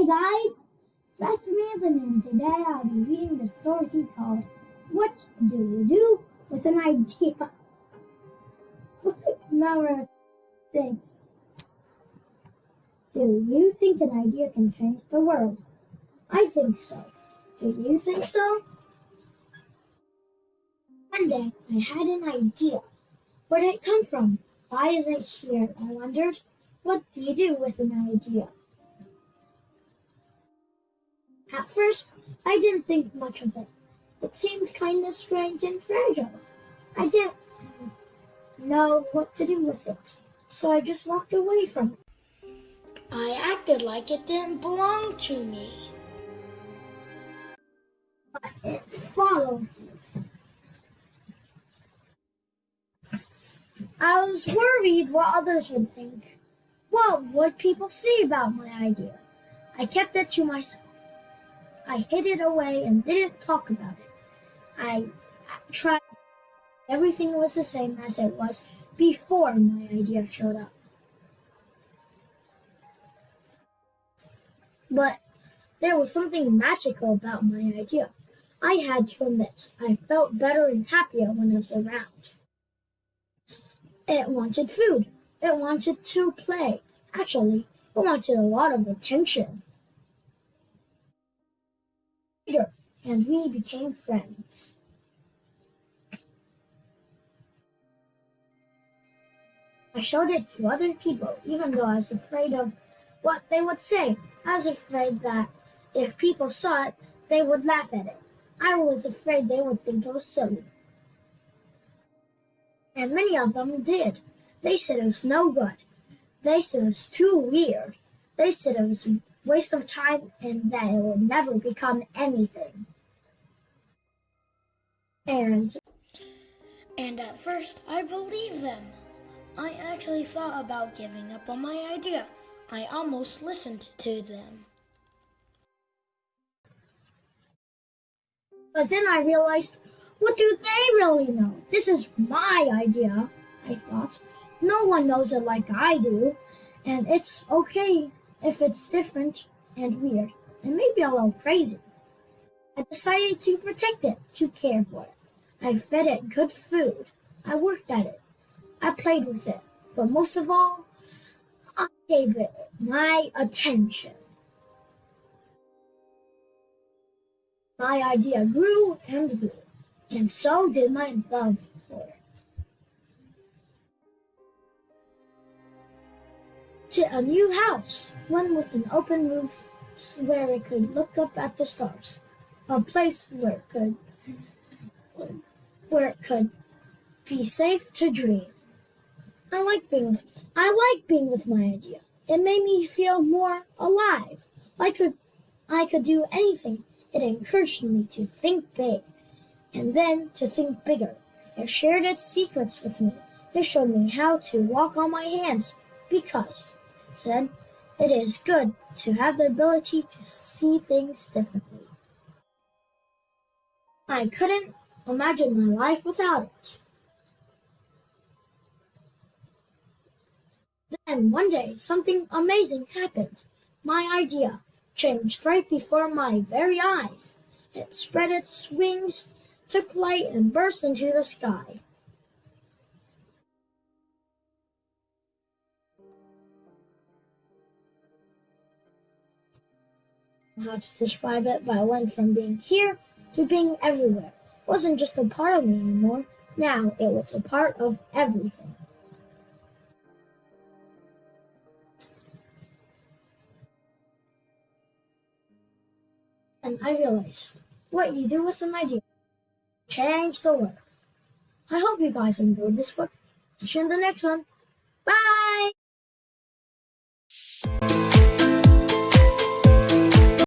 Hey guys, Fred Manson and today I'll be reading the story called What Do You Do with an Idea? Number six. Do you think an idea can change the world? I think so. Do you think so? One day I had an idea. Where did it come from? Why is it here? I wondered. What do you do with an idea? At first, I didn't think much of it. It seemed kind of strange and fragile. I didn't know what to do with it, so I just walked away from it. I acted like it didn't belong to me. But it followed me. I was worried what others would think. What would people say about my idea? I kept it to myself. I hid it away and didn't talk about it. I tried. Everything was the same as it was before my idea showed up. But there was something magical about my idea. I had to admit, I felt better and happier when I was around. It wanted food. It wanted to play. Actually, it wanted a lot of attention. And we became friends. I showed it to other people, even though I was afraid of what they would say. I was afraid that if people saw it, they would laugh at it. I was afraid they would think it was silly. And many of them did. They said it was no good. They said it was too weird. They said it was a waste of time and that it would never become anything. And And at first, I believed them. I actually thought about giving up on my idea. I almost listened to them. But then I realized, what do they really know? This is my idea, I thought. No one knows it like I do, and it's okay if it's different and weird, and maybe a little crazy. I decided to protect it, to care for it. I fed it good food. I worked at it. I played with it. But most of all, I gave it my attention. My idea grew and grew, and so did my love for it. To a new house, one with an open roof where it could look up at the stars, a place where it could where it could be safe to dream. I like being I like being with my idea. It made me feel more alive. I could I could do anything. It encouraged me to think big and then to think bigger. It shared its secrets with me. It showed me how to walk on my hands because, it said, it is good to have the ability to see things differently. I couldn't imagine my life without it. Then one day, something amazing happened. My idea changed right before my very eyes. It spread its wings, took flight, and burst into the sky. How to describe it, but I went from being here to being everywhere. Wasn't just a part of me anymore. Now it was a part of everything. and I realized what you do with an idea change the world. I hope you guys enjoyed this book. See you in the next one.